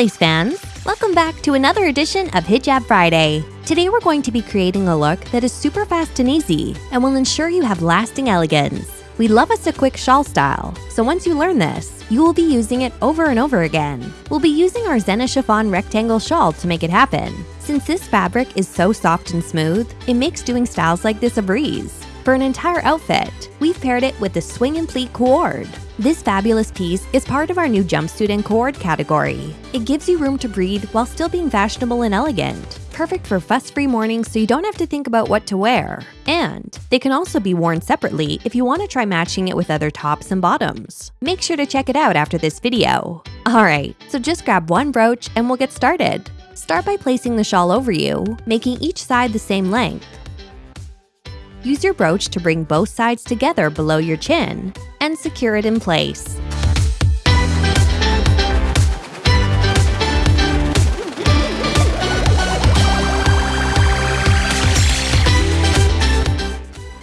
lace fans! Welcome back to another edition of Hijab Friday. Today we're going to be creating a look that is super fast and easy and will ensure you have lasting elegance. We love us a quick shawl style, so once you learn this, you will be using it over and over again. We'll be using our Zena chiffon rectangle shawl to make it happen. Since this fabric is so soft and smooth, it makes doing styles like this a breeze. For an entire outfit, we've paired it with the swing and pleat co-ord. This fabulous piece is part of our new jumpsuit and co-ord category. It gives you room to breathe while still being fashionable and elegant. Perfect for fuss-free mornings so you don't have to think about what to wear. And they can also be worn separately if you want to try matching it with other tops and bottoms. Make sure to check it out after this video. Alright, so just grab one brooch and we'll get started. Start by placing the shawl over you, making each side the same length. Use your brooch to bring both sides together below your chin and secure it in place.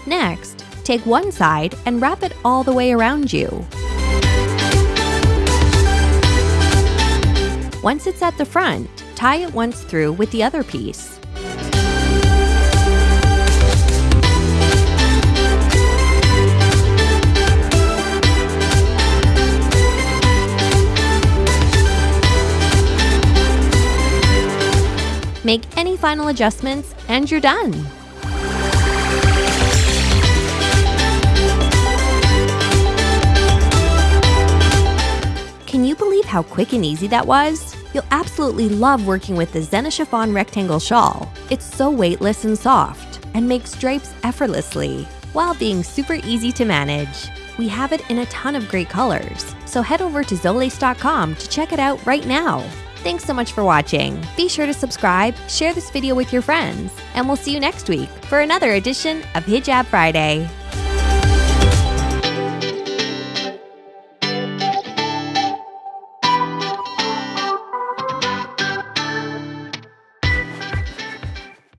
Next, take one side and wrap it all the way around you. Once it's at the front, tie it once through with the other piece. Make any final adjustments and you're done. Can you believe how quick and easy that was? You'll absolutely love working with the Zena Chiffon Rectangle Shawl. It's so weightless and soft and makes drapes effortlessly while being super easy to manage. We have it in a ton of great colors, so head over to zolace.com to check it out right now. Thanks so much for watching. Be sure to subscribe, share this video with your friends, and we'll see you next week for another edition of Hijab Friday.